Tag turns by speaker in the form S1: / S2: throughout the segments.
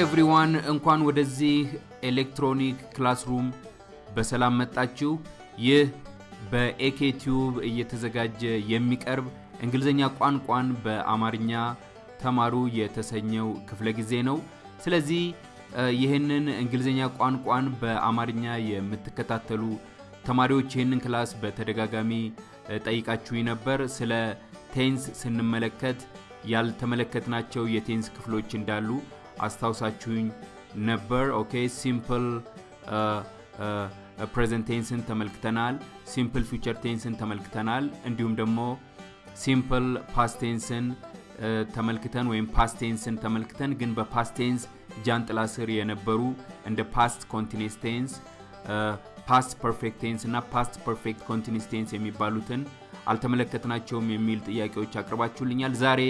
S1: everyone እንኳን ወደዚህ electronic classroom በሰላም መጣችሁ። ይህ በኤኬቲዩብ እየተዘጋጀ የሚቀርብ እንግሊዝኛ ቋንቋን በአማርኛ ተማሩ የተሰኘው ክፍለ ጊዜ ነው። ስለዚህ ይህንን እንግሊዝኛ ቋንቋን በአማርኛ የምትከታተሉ ተማሪዎች ይህንን class በተደጋጋሚ ጠይቃችሁኝ ነበር። ስለ tense ስንመለከት ያልተመለከትናቸው የ tense ክፍሎች እንዳሉ አስታውሳችሁኝ ነበር። okay simple present tense ን ተመልክተናል። simple future tense ን ተመልክተናል። እንዲሁም ደግሞ simple past tense ን ተመልክተን ወይም past tense ን ተመልክተን ግን በ past tense ጃንጥላ ስር የነበሩ እንደ past continuous tense፣ past perfect tense እና past perfect continuous tense የሚባሉትን አልተመለከትናቸውም የሚል ጥያቄዎች አቅርባችሁልኛል። ዛሬ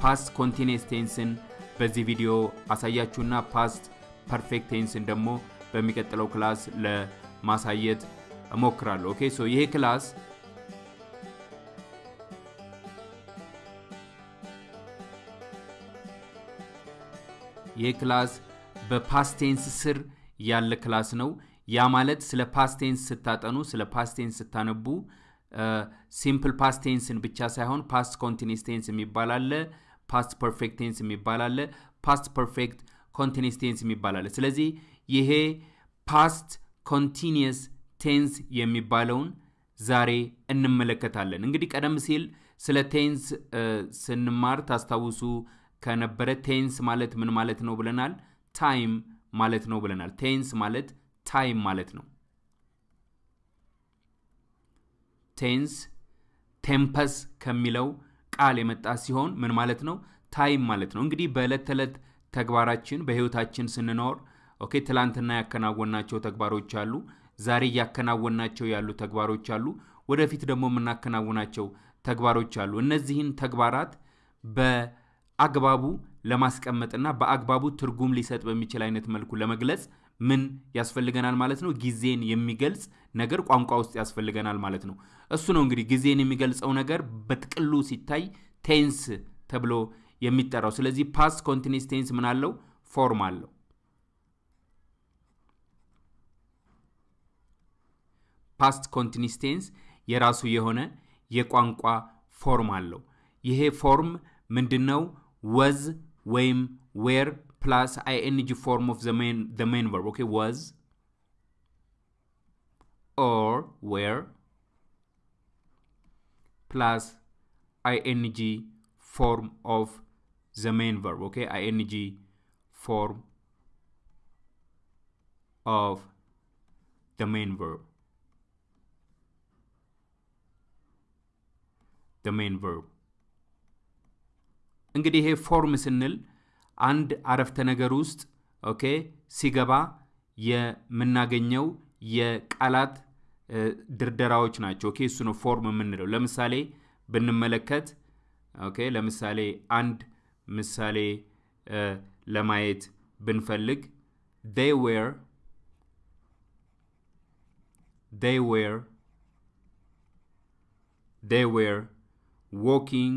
S1: past continuous tense ን በዚህ ቪዲዮ አሳያችሁና past perfect tense ን ደግሞ በሚቀጥለው class ለማሳየት እሞክራለሁ። okay so ይሄ class ይሄ class በ past tense ስር ያለ class ነው። ያ ማለት ስለ past tense ስታጠኑ ስለ past tense ስታነቡ simple past tense ን ብቻ ሳይሆን past continuous tense የሚባል አለ፣ past perfect tense የሚባል አለ፣ past perfect continuous tense የሚባል አለ። ስለዚህ ይሄ past continuous tense የሚባለውን ዛሬ እንመለከታለን። እንግዲህ ቀደም ሲል ስለ tense ስንማር ታስታውሱ ከነበረ tense ማለት ምን ማለት ነው ብለናል? time ማለት ነው ብለናል። tense ማለት time ማለት ነው። tense tempus ከሚለው ቃል የመጣ ሲሆን ምን ማለት ነው? time ማለት ነው። እንግዲህ በዕለት ተዕለት ተግባራችን በህይወታችን ስንኖር okay ትላንትና ያከናወናቸው ተግባሮች አሉ። ዛሬ እያከናወናቸው ያሉ ተግባሮች አሉ። ወደፊት ደግሞ የምናከናውናቸው ተግባሮች አሉ። እነዚህን ተግባራት በአግባቡ ለማስቀመጥና በአግባቡ ትርጉም ሊሰጥ በሚችል አይነት መልኩ ለመግለጽ ምን ያስፈልገናል ማለት ነው? ጊዜን የሚገልጽ ነገር ቋንቋ ውስጥ ያስፈልገናል ማለት ነው። እሱ ነው እንግዲህ ጊዜን የሚገልጸው ነገር በጥቅሉ ሲታይ tense ተብሎ የሚጠራው። ስለዚህ past continuous tense ምን አለው? form አለው። past continuous tense የራሱ የሆነ የቋንቋ ፎርም አለው። ይሄ ፎርም ምንድነው? ወዝ ወይም ዌር ፕላስ አይኤንጂ ፎርም ኦፍ ዘ ሜን ቨርብ ኦኬ ወዝ ኦር ዌር ፕላስ አይኤንጂ ፎርም ኦፍ ዘ ሜን ቨርብ ኦኬ አይኤንጂ ፎርም ኦፍ ዘ ሜን ቨርብ the main verb እንግዲህ ይሄ ፎርም ስንል አንድ አረፍተ ነገር ውስጥ okay ሲገባ የምናገኘው የቃላት ድርደራዎች ናቸው። okay እሱ ነው form የምንለው። ለምሳሌ ብንመለከት okay ለምሳሌ አንድ ምሳሌ ለማየት ብንፈልግ they were they were they were walking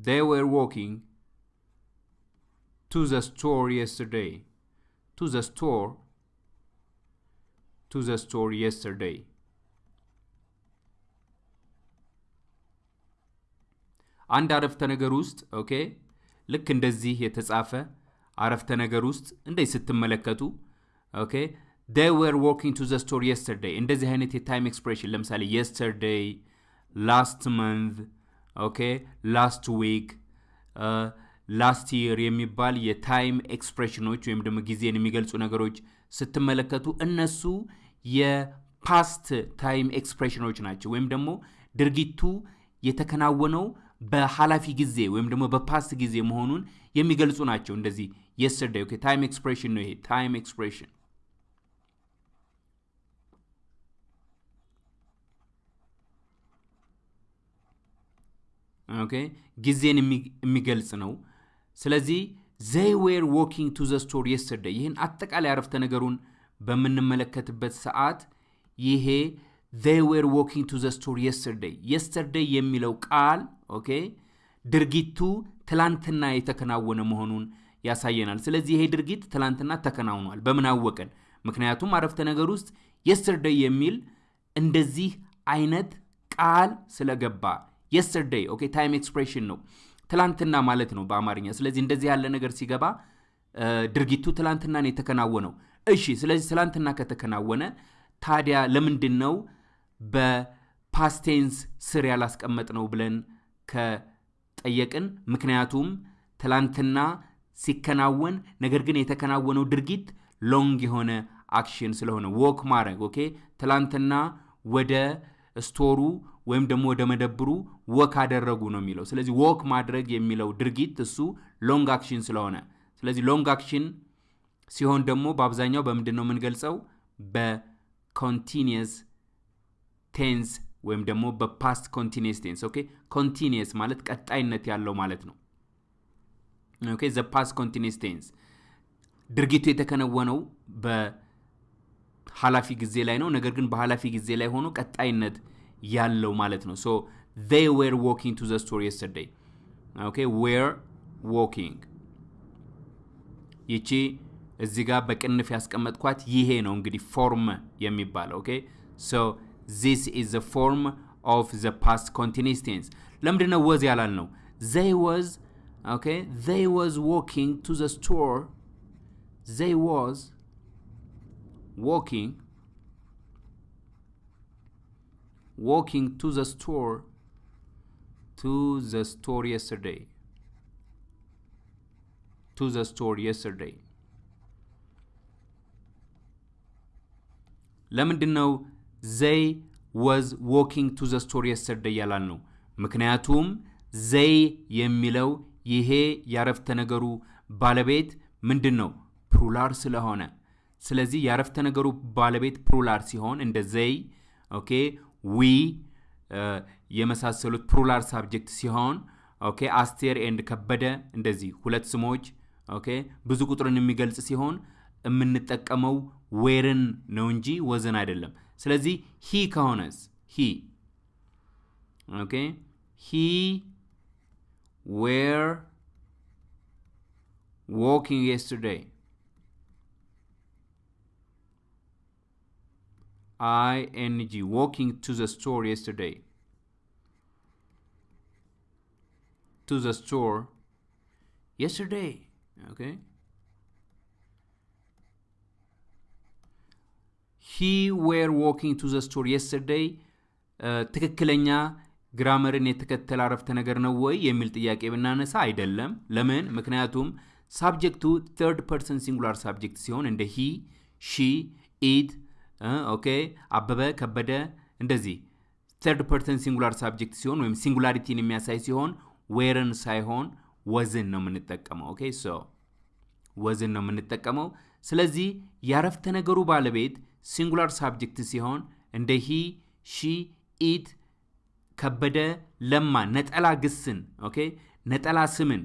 S1: they were walking to the store yesterday to the store to the store yesterday አንድ አረፍተ ነገር ውስጥ ኦኬ ልክ እንደዚህ የተጻፈ አረፍተ ነገር ውስጥ እንደዚህ ስትመለከቱ ኦኬ they were walking to the store yesterday እንደዚህ አይነት የታይም ኤክስፕሬሽን ለምሳሌ yesterday ላስት መንዝ okay last week last year የሚባል የ time expression ኖች ወይም ደግሞ ጊዜን የሚገልጹ ነገሮች ስትመለከቱ እነሱ የ past time expression ኖች ናቸው። ወይም ደግሞ ድርጊቱ የተከናወነው በኃላፊ ጊዜ ወይም ደግሞ በ past ጊዜ መሆኑን የሚገልጹ ናቸው። እንደዚህ yesterday time expression ነው ይሄ time expression okay ጊዜን የሚገልጽ ነው። ስለዚህ they were walking to the store yesterday ይህን አጠቃላይ አረፍተ ነገሩን በምንመለከትበት ሰዓት ይሄ they were walking to the store yesterday yesterday የሚለው ቃል okay ድርጊቱ ትላንትና የተከናወነ መሆኑን ያሳየናል። ስለዚህ ይሄ ድርጊት ትላንትና ተከናውኗል። በምን አወቅን? ምክንያቱም አረፍተ ነገር ውስጥ yesterday የሚል እንደዚህ አይነት ቃል ስለገባ yesterday okay፣ time expression ነው ትላንትና ማለት ነው በአማርኛ። ስለዚህ እንደዚህ ያለ ነገር ሲገባ ድርጊቱ ትላንትና ነው የተከናወነው። እሺ፣ ስለዚህ ትላንትና ከተከናወነ ታዲያ ለምንድን ነው በ past tense ስር ያላስቀመጥነው ብለን ከጠየቅን፣ ምክንያቱም ትላንትና ሲከናወን ነገር ግን የተከናወነው ድርጊት long የሆነ action ስለሆነ walk ማድረግ okay፣ ትላንትና ወደ store ኡ ወይም ደግሞ ወደ መደብሩ walk አደረጉ ነው የሚለው። ስለዚህ walk ማድረግ የሚለው ድርጊት እሱ long action ስለሆነ ስለዚህ long action ሲሆን ደግሞ በአብዛኛው በምንድን ነው የምንገልጸው? በ continuous tense ወይም ደግሞ በ past continuous tense። okay continuous ማለት ቀጣይነት ያለው ማለት ነው። okay the past continuous tense ድርጊቱ የተከናወነው በኃላፊ ጊዜ ላይ ነው። ነገር ግን በኃላፊ ጊዜ ላይ ሆኖ ቀጣይነት ያለው ማለት ነው። so they were walking to the store yesterday. okay were walking. ይቺ እዚህ ጋር በቅንፍ ያስቀመጥኳት ይሄ ነው እንግዲህ form የሚባለው። okay so this is the form of the past continuous tense ለምንድን ነው was ያላልነው they was okay they was walking to the store they was walking walking to the store to the store yesterday. To the store yesterday. ለምንድን ነው they was walking to the store yesterday ያላልነው? ምክንያቱም ዘይ የሚለው ይሄ ያረፍተ ነገሩ ባለቤት ምንድን ነው plural ስለሆነ ስለዚህ ያረፍተ ነገሩ ባለቤት plural ሲሆን እንደ they okay we የመሳሰሉት plural subject ሲሆን okay አስቴር and ከበደ እንደዚህ ሁለት ስሞች okay ብዙ ቁጥርን የሚገልጽ ሲሆን የምንጠቀመው were ን ነው እንጂ was ን አይደለም። ስለዚህ he ከሆነስ he okay he were walking yesterday ing walking to the store yesterday to the store yesterday okay he were walking to the store yesterday ትክክለኛ grammar ን የተከተለ አረፍተ ነገር ነው ወይ የሚል ጥያቄ ብናነሳ አይደለም ለምን ምክንያቱም subject ኡ third person singular subject ሲሆን እንደ he she it okay አበበ ከበደ እንደዚህ። ተርድ ፐርሰን ሲንጉላር ሳብጀክት ሲሆን ወይም singularity ን የሚያሳይ ሲሆን were ን ሳይሆን was ን ነው የምንጠቀመው። okay so was ን ነው የምንጠቀመው። ስለዚህ ያረፍተ ነገሩ ባለቤት singular subject ሲሆን እንደ he she it ከበደ ለማ ነጠላ ግስን okay ነጠላ ስምን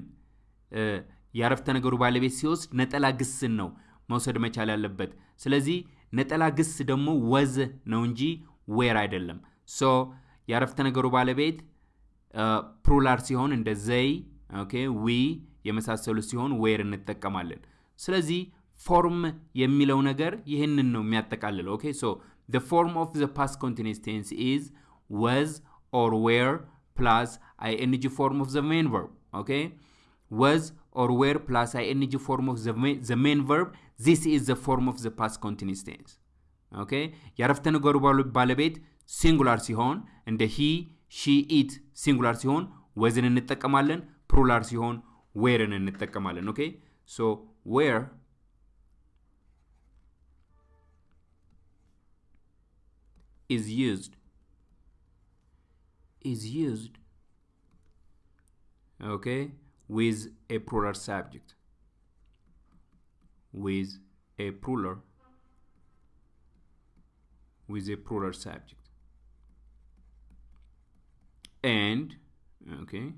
S1: የአረፍተ ነገሩ ባለቤት ሲወስድ ነጠላ ግስን ነው መውሰድ መቻል ያለበት። ስለዚህ ነጠላ ግስ ደግሞ was ነው እንጂ were አይደለም so የአረፍተ ነገሩ ባለቤት plural ሲሆን እንደ they okay we የመሳሰሉ ሲሆን were እንጠቀማለን ስለዚህ form የሚለው ነገር ይህንን ነው የሚያጠቃልለው okay so the form of the past continuous tense is was or were plus ing form of the main verb okay was or were plus ing form of the main, the main verb this is the form of the past continuous tense ኦኬ የአረፍተ ነገሩ ባለቤት ሲንጉላር ሲሆን እንደ ሂ ሺ ኢት ሲንጉላር ሲሆን ወዝን እንጠቀማለን ፕሩላር ሲሆን ዌርን እንጠቀማለን ኦኬ ሶ ዌር is used is used okay with a plural subject with a plural with a plural subject and okay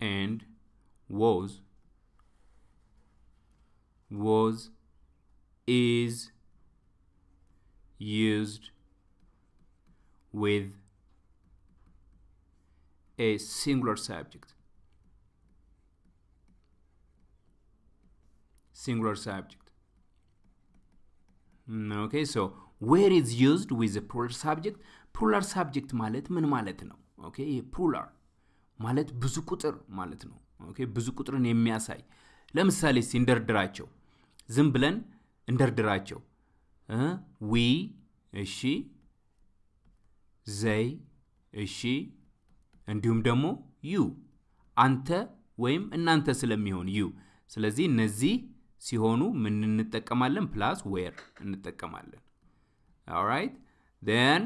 S1: and was was is used with a singular subject. Singular subject. So where is used with the plural subject? ፕሉራል ሳብጀክት ማለት ምን ማለት ነው? ኦኬ ፕሉራል ማለት ብዙ ቁጥር ማለት ነው። okay ብዙ ቁጥርን የሚያሳይ ለምሳሌ እንደርድራቸው፣ ዝም ብለን እንደርድራቸው። ዊ እሺ፣ ዘይ እሺ፣ እንዲሁም ደግሞ you አንተ ወይም እናንተ ስለሚሆን you። ስለዚህ እነዚህ ሲሆኑ ምን እንጠቀማለን? ፕላስ ዌር እንጠቀማለን። ኦራይት ን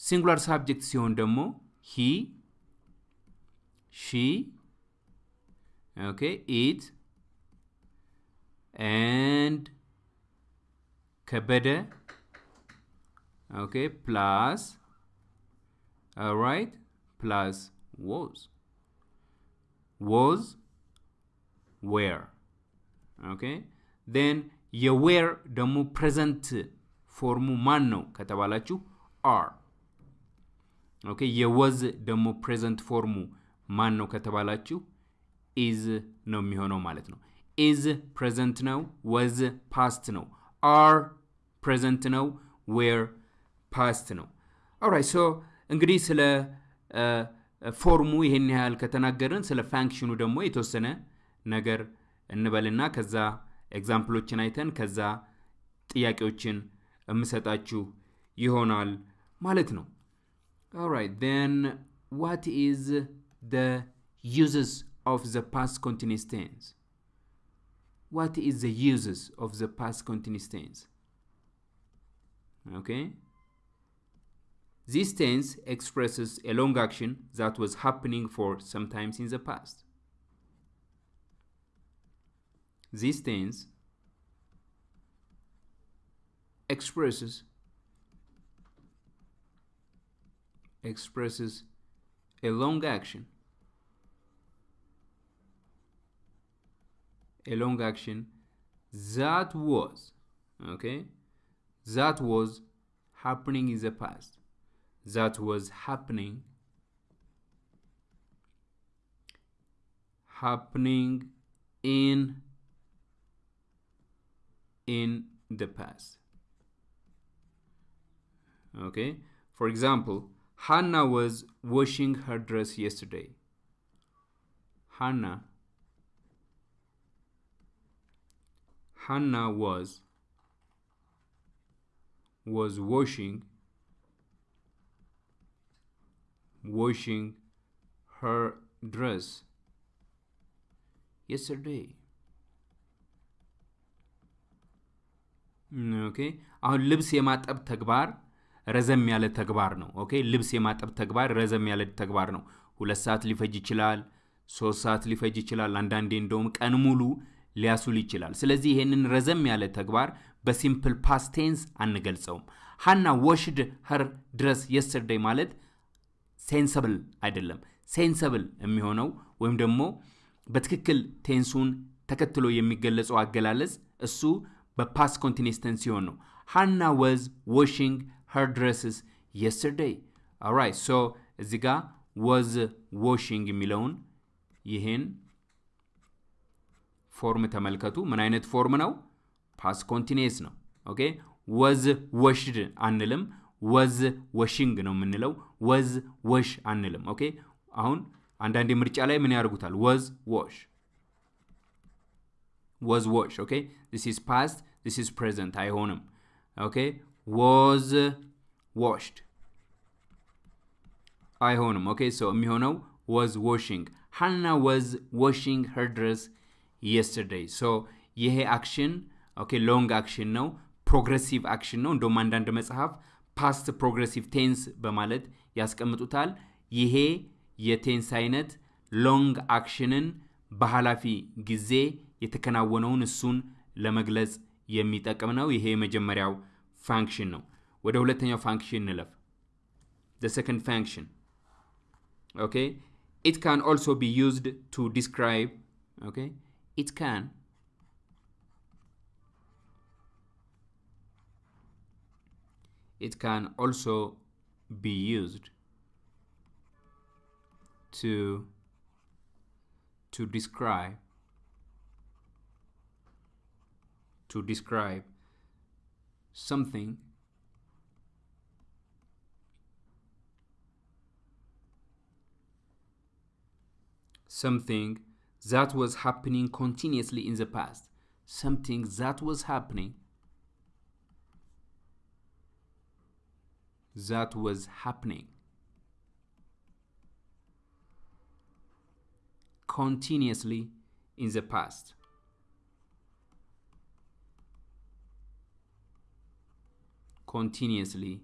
S1: ሲንጉላር ሳብጀክት ሲሆን ደግሞ ሂ ሺ ኦኬ ኢት ኤንድ ከበደ ኦኬ ፕላስ ራይት ፕላስ ዎዝ ዎዝ ዌር ኦኬ? ን የዌር ደግሞ present form ኡ ማን ነው ከተባላችሁ? are okay? የ was ደግሞ present form ኡ ማን ነው ከተባላችሁ? is ነው የሚሆነው ማለት ነው። is present ነው፣ was past ነው፣ are present ነው፣ were past ነው። alright so እንግዲህ ስለ form ኡ ይሄን ያህል ከተናገርን ስለ function ኡ ደግሞ የተወሰነ ነገር እንበልና ከዛ ኤግዛምፕሎችን አይተን ከዛ ጥያቄዎችን የምሰጣችሁ ይሆናል ማለት ነው። Alright, then what is the uses of the past continuous tense? What is the uses of the past continuous tense? Okay? This tense expresses a long action that was happening for sometimes in the past. This tense expresses expresses a long action. A long action that was okay? That was happening in the past. That was happening happening in in the past okay for example Hannah was washing her dress yesterday. Hannah Hannah was was washing washing her dress yesterday. okay አሁን ልብስ የማጠብ ተግባር ረዘም ያለ ተግባር ነው። okay ልብስ የማጠብ ተግባር ረዘም ያለ ተግባር ነው። ሁለት ሰዓት ሊፈጅ ይችላል፣ ሶስት ሰዓት ሊፈጅ ይችላል። አንዳንዴ እንደውም ቀን ሙሉ ሊያውል ይችላል። ስለዚህ ይሄንን ረዘም ያለ ተግባር በ simple past tense አንገልጸውም። ሀና washed her dress yesterday ማለት sensible አይደለም። sensible የሚሆነው ወይም ደግሞ በትክክል tense ኡን ተከትሎ የሚገለጸው አገላለጽ እሱ በ past continuous tense ሲሆን ነው። ሀና was washing her dresses yesterday. Alright, so እዚህ ጋ was washing የሚለውን ይህን form ተመልከቱ። ምን አይነት form ነው? past continuous ነው። okay was washed አንልም። was washing ነው የምንለው። was wash አንልም። okay አሁን አንዳንድ ምርጫ ላይ ምን ያደርጉታል? was wash was wash። okay this is past this is present አይሆንም። okay? Was washed. አይሆንም። okay? so የሚሆነው was washing. ሃና was washing her dress yesterday. so ይሄ action okay long action ነው። progressive action ነው። እንደውም አንዳንድ መጽሐፍ past progressive tense በማለት ያስቀምጡታል። ይሄ የ tense አይነት long action ን በኃላፊ ጊዜ የተከናወነውን እሱን ለመግለጽ የሚጠቅም ነው ይሄ የመጀመሪያው ፋንክሽን ነው ወደ ሁለተኛው ፋንክሽን እንለፍ the second function okay it can also be used to describe okay it can it can also be used to to describe To describe something something that was happening continuously in the past something that was happening that was happening continuously in the past continuously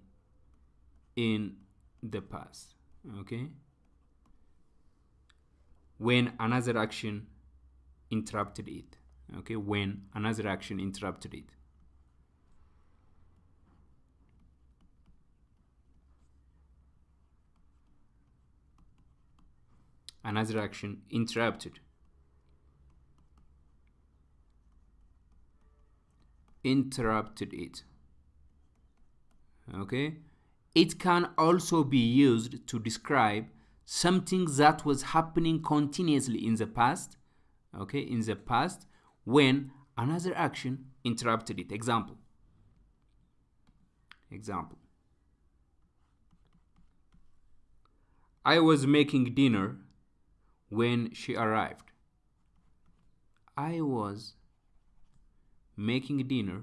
S1: in the past okay? When another action interrupted it okay? When another action interrupted it. Another action interrupted. Interrupted it okay? It can also be used to describe something that was happening continuously in the past okay in the past when another action interrupted it. Example. Example. I was making dinner when she arrived. I was making dinner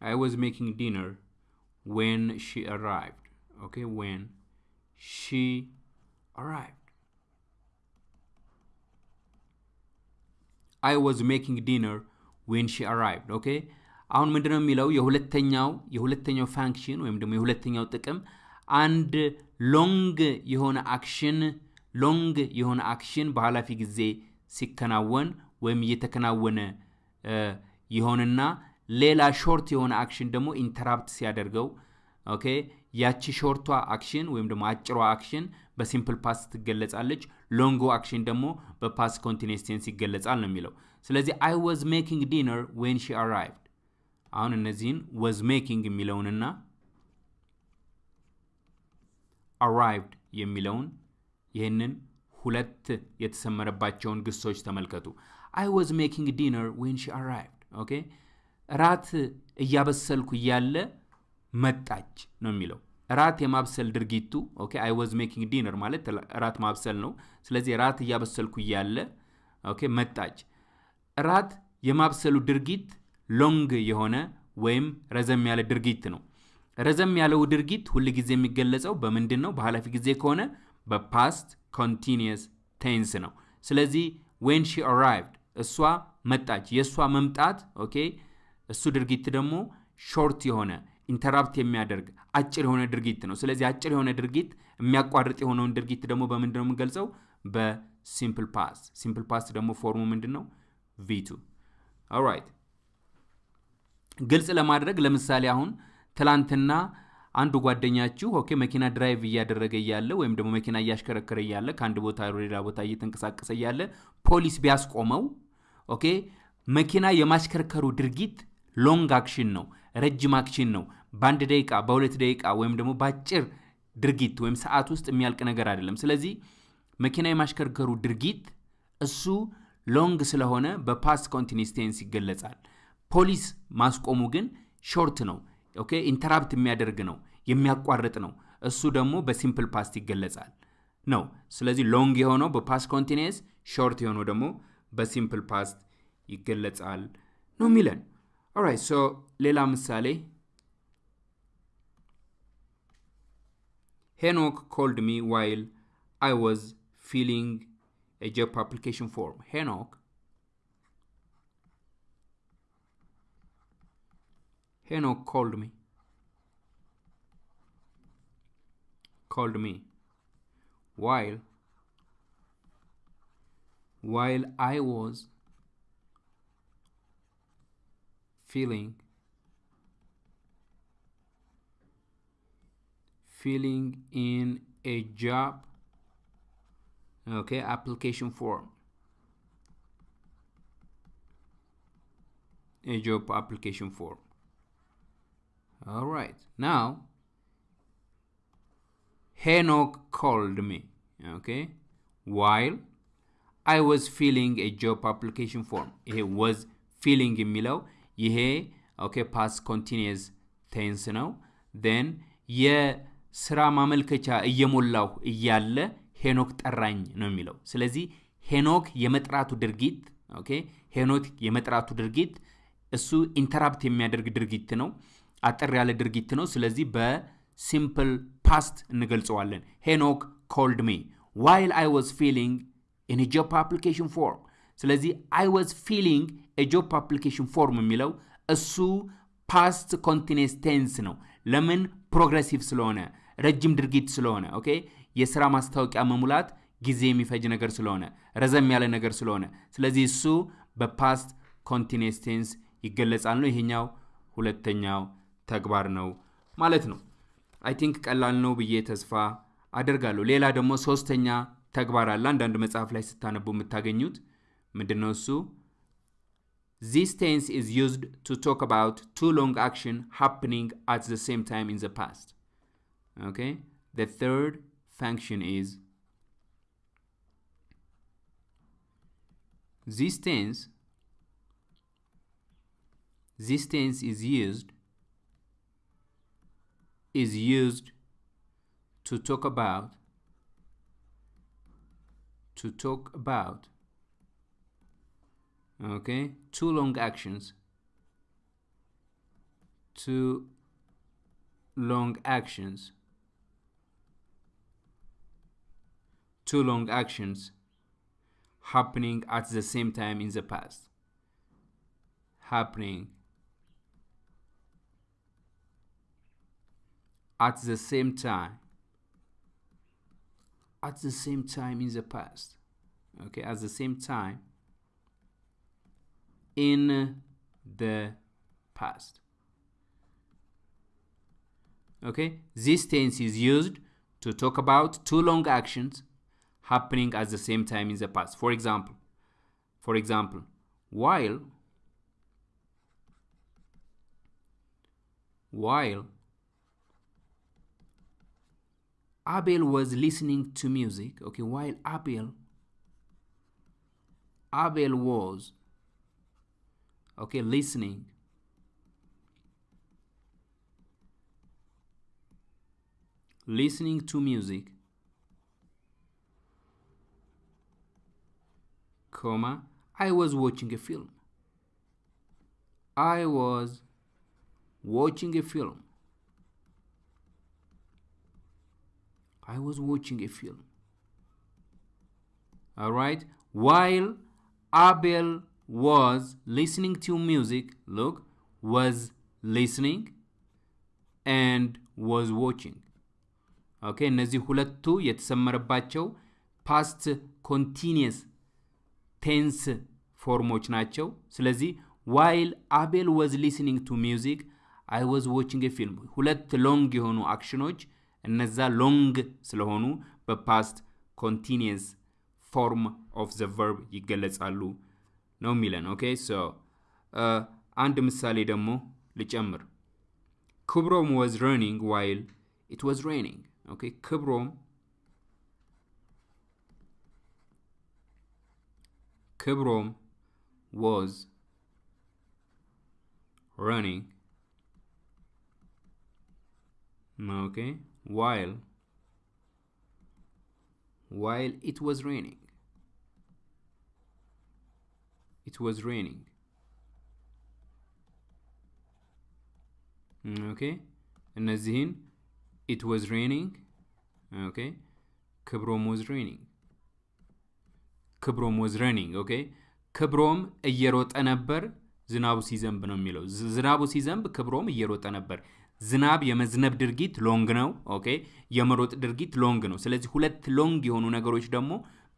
S1: I was making dinner when she arrived. Okay, when she arrived. I was making dinner when she arrived. ኦኬ አሁን ምንድነው የሚለው የሁለተኛው የሁለተኛው function ወይም ደግሞ የሁለተኛው ጥቅም አንድ long የሆነ action long የሆነ action በኃላፊ ጊዜ ሲከናወን ወይም እየተከናወነ ይሆንና ሌላ short የሆነ action ደግሞ interrupt ሲያደርገው okay ያቺ short ኧ action ወይም ደግሞ አጭሯ action በ simple past ትገለጻለች long ኦ action ደግሞ በ past continuous tense ይገለጻል ነው የሚለው። ስለዚህ I was making dinner when she arrived አሁን እነዚህን was making የሚለውንና arrived የሚለውን ይህንን ሁለት የተሰመረባቸውን ግሶች ተመልከቱ። I was making dinner when she arrived okay ራት እያበሰልኩ እያለ መጣች ነው የሚለው። ራት የማብሰል ድርጊቱ okay I was making dinner ማለት ራት ማብሰል ነው። ስለዚህ ራት እያበሰልኩ እያለ okay መጣች። ራት የማብሰሉ ድርጊት long የሆነ ወይም ረዘም ያለ ድርጊት ነው። ረዘም ያለው ድርጊት ሁል ጊዜ የሚገለጸው በምንድን ነው በኃላፊ ጊዜ ከሆነ በ past continuous tense ነው። ስለዚህ when she arrived እሷ መጣች። የእሷ መምጣት okay እሱ ድርጊት ደግሞ short የሆነ interrupt የሚያደርግ አጭር የሆነ ድርጊት ነው። ስለዚህ አጭር የሆነ ድርጊት የሚያቋርጥ የሆነውን ድርጊት ደግሞ በምንድን ነው የምንገልጸው? በ simple past simple past ደግሞ form ኡ ምንድን ነው? V2 alright ግልጽ ለማድረግ ለምሳሌ አሁን ትላንትና አንዱ ጓደኛችሁ okay መኪና drive እያደረገ እያለ ወይም ደግሞ መኪና እያሽከረከረ እያለ ከአንድ ቦታ ወደ ሌላ ቦታ እየተንቀሳቀሰ እያለ ፖሊስ ቢያስቆመው okay መኪና የማሽከርከሩ ድርጊት long action ነው ረጅም action ነው። በአንድ ደቂቃ በሁለት ደቂቃ ወይም ደግሞ በአጭር ድርጊት ወይም ሰዓት ውስጥ የሚያልቅ ነገር አይደለም። ስለዚህ መኪና የማሽከርከሩ ድርጊት እሱ long ስለሆነ በ past continuous tense ይገለጻል። ፖሊስ ማስቆሙ ግን short ነው okay interrupt የሚያደርግ ነው የሚያቋርጥ ነው። እሱ ደግሞ በ simple past ይገለጻል ነው። ስለዚህ long የሆነው በ past continuous short የሆነው ደግሞ በሲምፕል ፓስት ይገለጻል ነው የሚለን ኦራይት ሶ ሌላ ምሳሌ ሄኖክ ኮልድ ሚ ዋይል አይ ዋዝ ፊሊንግ a job application form. Henok. Henok called me. Called me while while I was feeling filling in a job okay application form. A job application form. All right now Henok called me okay while I was filling a job application form. He was filling in ይሄ okay past continuous tense ነው። then የስራ ማመልከቻ እየሞላሁ እያለ ሄኖክ ጠራኝ ነው የሚለው። ስለዚህ ሄኖክ የመጥራቱ ድርጊት okay ሄኖክ የመጥራቱ ድርጊት እሱ interrupt የሚያደርግ ድርጊት ነው። አጠር ያለ ድርጊት ነው። ስለዚህ በ simple past እንገልጸዋለን። Henok called me while I was filling in job application form። ስለዚህ I was filling job application form የሚለው እሱ past continuous tense ነው። ለምን? progressive ስለሆነ ረጅም ድርጊት ስለሆነ okay የስራ ማስታወቂያ መሙላት ጊዜ የሚፈጅ ነገር ስለሆነ ረዘም ያለ ነገር ስለሆነ ስለዚህ እሱ በ past continuous tense ይገለጻል ነው። ይሄኛው ሁለተኛው ተግባር ነው ማለት ነው። I think ቀላል ነው ብዬ ተስፋ አደርጋለሁ። ሌላ ደግሞ ሶስተኛ ተግባር አለ። አንዳንድ መጽሐፍ ላይ ስታነቡ የምታገኙት ምንድን ነው እሱ? This tense is used to talk about two long action happening at the same time in the past. Okay? The third function is this tense this tense is used is used to talk about to talk about okay? Two long actions. Two long actions. Two long actions happening at the same time in the past. Happening at the same time. At the same time in the past. Okay? At the same time in the past okay this tense is used to talk about two long actions happening at the same time in the past for example for example while while Abel was listening to music. Okay, while Abel Abel was okay listening listening to music comma I was watching a film. I was watching a film. I was watching a film. All right. While Abel was listening to music, look, was listening and was watching. okay እነዚህ ሁለቱ የተሰመረባቸው past continuous tense form ኦች ናቸው። ስለዚህ while Abel was listening to music I was watching film ሁለት long የሆኑ አክሽኖች እነዛ ሎንግ ስለሆኑ በፓስት ኮንቲኒየስ ፎርም ኦፍ ዘ ቨርብ ይገለጻሉ ነው የሚለን። ኦኬ ሶ አንድ ምሳሌ ደግሞ ልጨምር። ክብሮም ወዝ ረኒንግ ዋይል ኢት ወዝ ሬኒንግ። ኦኬ ክብሮም ክብሮም ወዝ running okay while while it was raining It was raining okay እነዚህን it was raining okay ክብሮም was raining ክብሮም was running okay ክብሮም እየሮጠ ነበር ዝናቡ ሲዘንብ ነው የሚለው። ዝናቡ ሲዘንብ ክብሮም እየሮጠ ነበር። ዝናብ የመዝነብ ድርጊት long ነው። okay የመሮጥ ድርጊት long ነው። ስለዚህ ሁለት long የሆኑ ነገሮች ደግሞ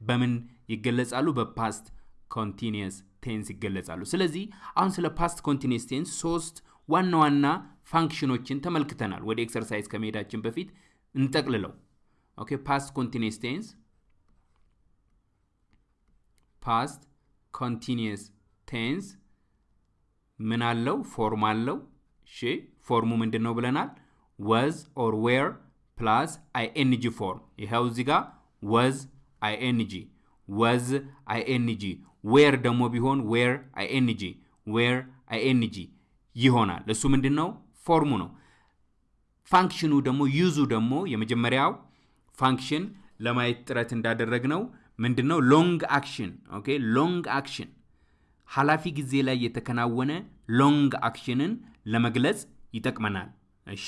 S1: በምን ይገለጻሉ? በ past continuous tense ይገለጻሉ። ስለዚህ አሁን ስለ past continuous tense ሶስት ዋና ዋና function ኦችን ተመልክተናል። ወደ exercise ከመሄዳችን በፊት እንጠቅልለው። okay past continuous tense past continuous tense ምን አለው? form አለው፣ እሺ form ኡ ምንድን ነው ብለናል? was or were plus ing form። ይኸው እዚህ ጋር was ing፣ was ing። were ደግሞ ቢሆን were ing፣ were ing ይሆናል። እሱ ምንድን ነው? form ኡ ነው። function ኑ ደግሞ use ኡ ደግሞ የመጀመሪያው function ለማየት ጥረት እንዳደረግነው ምንድን ነው? long action። okay long action ኃላፊ ጊዜ ላይ የተከናወነ long action ን ለመግለጽ ይጠቅመናል። እሺ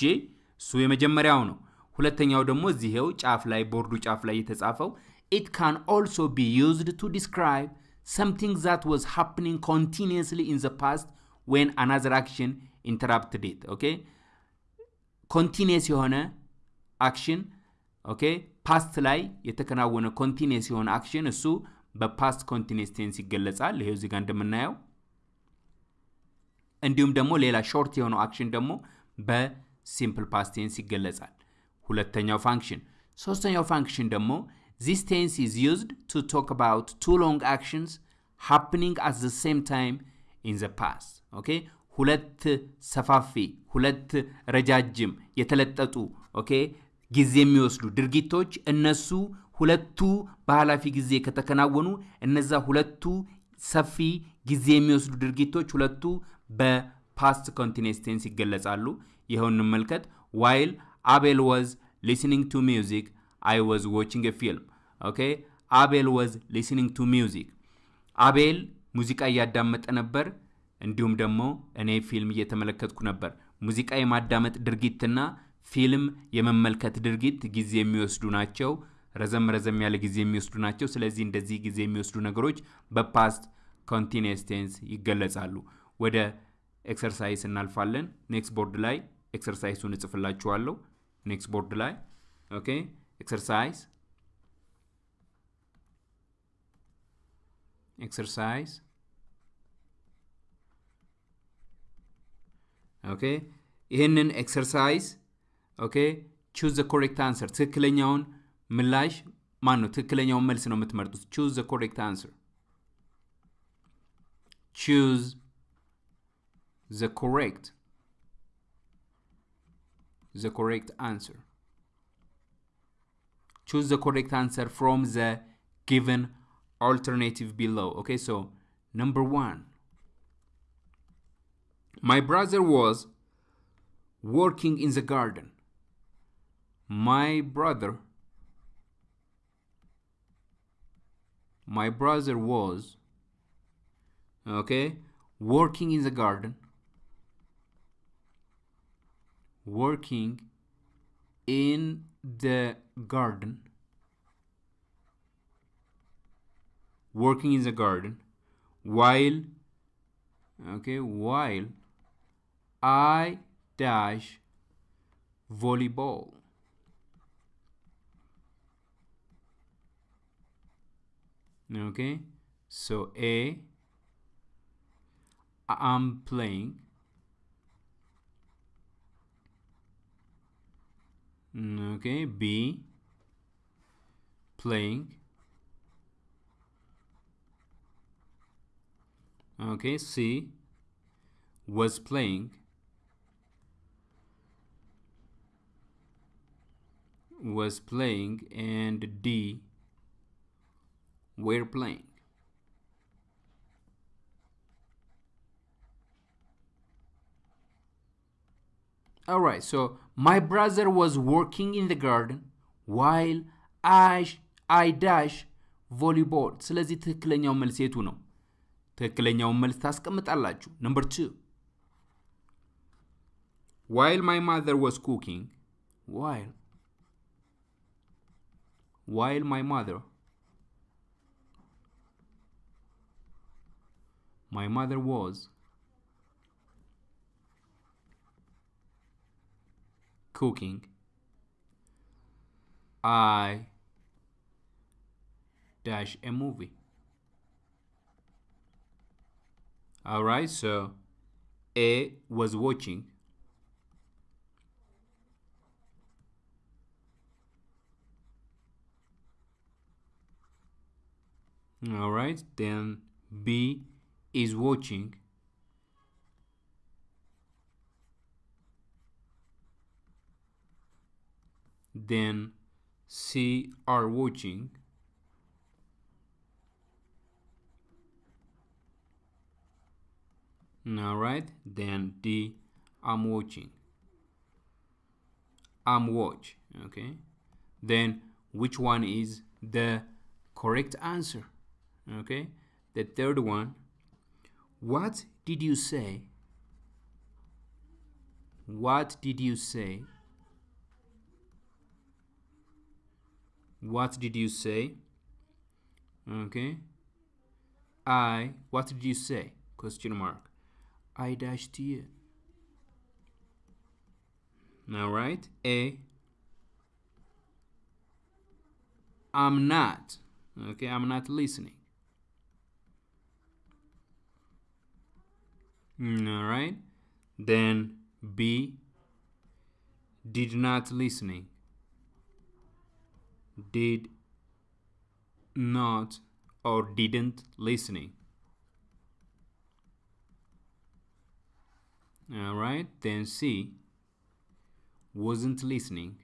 S1: እሱ የመጀመሪያው ነው። ሁለተኛው ደግሞ እዚሄው ጫፍ ላይ ቦርዱ ጫፍ ላይ የተጻፈው it can also be used to describe something that was happening continuously in the past when another action interrupted it okay continuous የሆነ action okay past ላይ የተከናወነ continuous የሆነ action እሱ በ past continuous tense ይገለጻል። ይሄው እዚህ ጋር እንደምናየው እንዲሁም ደግሞ ሌላ short የሆነው action ደግሞ በ simple past tense ይገለጻል። ሁለተኛው function። ሶስተኛው function ደግሞ this tense is used to talk about two long actions happening at the same time in the past okay ሁለት ሰፋፊ ሁለት ረጃጅም የተለጠጡ okay ጊዜ የሚወስዱ ድርጊቶች እነሱ ሁለቱ በኃላፊ ጊዜ ከተከናወኑ እነዛ ሁለቱ ሰፊ ጊዜ የሚወስዱ ድርጊቶች ሁለቱ በ past continuous tense ይገለጻሉ። ይኸው እንመልከት። while Abel was listening to music I was watching film። okay Abel was listening to music። አቤል ሙዚቃ እያዳመጠ ነበር፣ እንዲሁም ደግሞ እኔ ፊልም እየተመለከትኩ ነበር። ሙዚቃ የማዳመጥ ድርጊትና ፊልም የመመልከት ድርጊት ጊዜ የሚወስዱ ናቸው። ረዘም ረዘም ያለ ጊዜ የሚወስዱ ናቸው። ስለዚህ እንደዚህ ጊዜ የሚወስዱ ነገሮች በ past continuous tense ይገለጻሉ። ወደ exercise እናልፋለን። next ቦርድ ላይ exercise ኡን እጽፍላችኋለሁ። ኔክስት ቦርድ ላይ ኦኬ። ኤክሰርሳይዝ ኤክሰርሳይዝ ኦኬ። ይህንን ኤክሰርሳይዝ ኦኬ ቹዝ ዘ ኮሬክት አንሰር ትክክለኛውን ምላሽ ማን ነው? ትክክለኛውን መልስ ነው የምትመርጡት። ቹዝ ዘ ኮሬክት አንሰር ቹዝ ዘ ኮሬክት ዘ ኮሬክት አንሰር choose the correct answer from the given alternative below. Okay, so number one, my brother was working in the garden. My brother, my brother was, okay, working in the garden, working in the garden. Working in the garden. While okay while I dash volleyball. Okay so A I'm playing Mm, okay B. Playing. Okay C. Was playing. Was playing and D. Were playing all right so my brother was working in the garden while I I dash volleyball ስለዚህ ትክክለኛው መልስ የቱ ነው ትክክለኛውን መልስ ታስቀምጣላችሁ። ነምበር ቱ ዋይል ማይ ማዘር ዋዝ ኩኪንግ ዋይል ዋይል ማይ ማዘር ማይ ማዘር ዋዝ cooking. I dash a movie. Alright, so A was watching. Alright, then B is watching. Then C are watching. All right, then D I'm watching. I'm watch. Okay, then which one is the correct answer? Okay, the third one. What did you say? What did you say? What did you say? Okay. I, what did you say? Question mark. I dashed you. All right. A, I'm not. Okay, I'm not listening. Mm, all right. Then B, did not listening. Did not or didn't listening. All right. Then C, wasn't listening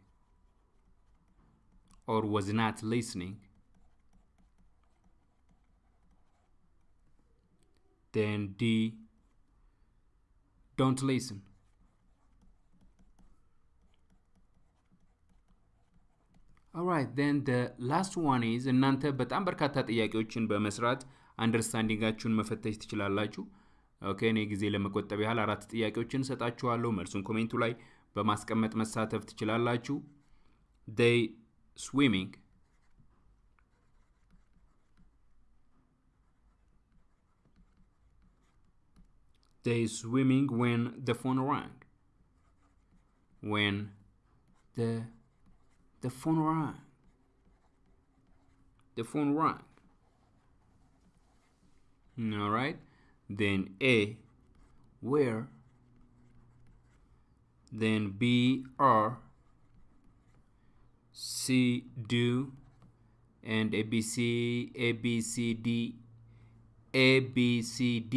S1: or was not listening. Then D, don't listen. ኦራይት ን ላስት ዋን ኢዝ እናንተ በጣም በርካታ ጥያቄዎችን በመስራት አንደርስታንዲንጋችሁን መፈተሽ ትችላላችሁ። ኦኬ እኔ ጊዜ ለመቆጠብ ያህል አራት ጥያቄዎችን እሰጣችኋለሁ። መልሱን ኮሜንቱ ላይ በማስቀመጥ መሳተፍ ትችላላችሁ። ዴይ ስዊሚንግ they swimming when the phone rang when the the phone rang the phone rang all right then a where then b r c do and abc abcd abcd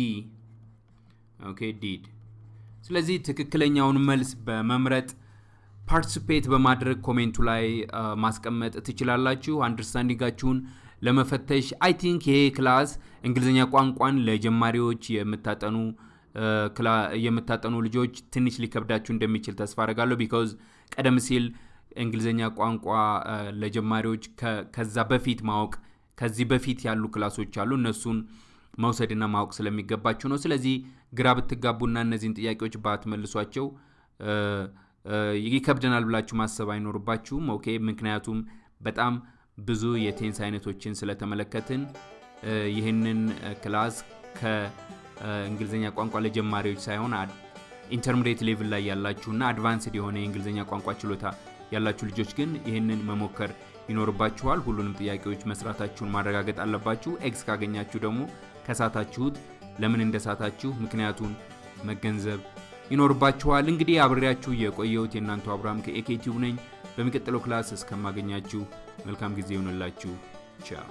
S1: ኦኬ ዲድ ስለዚህ ትክክለኛውን መልስ በመምረጥ ፓርቲሲፔት በማድረግ comment ኡ ላይ ማስቀመጥ ትችላላችሁ። understanding ኣችሁን ለመፈተሽ I think ይሄ class እንግሊዝኛ ቋንቋን ለጀማሪዎች የምታጠኑ የምታጠኑ ልጆች ትንሽ ሊከብዳችሁ እንደሚችል ተስፋ አደርጋለሁ። because ቀደም ሲል እንግሊዝኛ ቋንቋ ለጀማሪዎች ከዛ በፊት ማወቅ ከዚህ በፊት ያሉ class ኦች አሉ እነሱን መውሰድና ማወቅ ስለሚገባችሁ ነው። ስለዚህ ግራ ብትጋቡና እነዚህን ጥያቄዎች ባትመልሷቸው ይከብደናል ብላችሁ ማሰብ አይኖርባችሁም። okay፣ ምክንያቱም በጣም ብዙ የ tense አይነቶችን ስለተመለከትን ይህንን class ከእንግሊዝኛ ቋንቋ ለጀማሪዎች ሳይሆን intermediate level ላይ ያላችሁና advanced የሆነ የእንግሊዝኛ ቋንቋ ችሎታ ያላችሁ ልጆች ግን ይህንን መሞከር ይኖርባችኋል። ሁሉንም ጥያቄዎች መስራታችሁን ማረጋገጥ አለባችሁ። X ካገኛችሁ ደግሞ ከሳታችሁት ለምን እንደሳታችሁ ምክንያቱን መገንዘብ ይኖርባችኋል። እንግዲህ አብሬያችሁ የቆየሁት የእናንተው አብርሃም ከኤኬቲቭ ነኝ። በሚቀጥለው class እስከማገኛችሁ መልካም ጊዜ ይሆንላችሁ። ቻው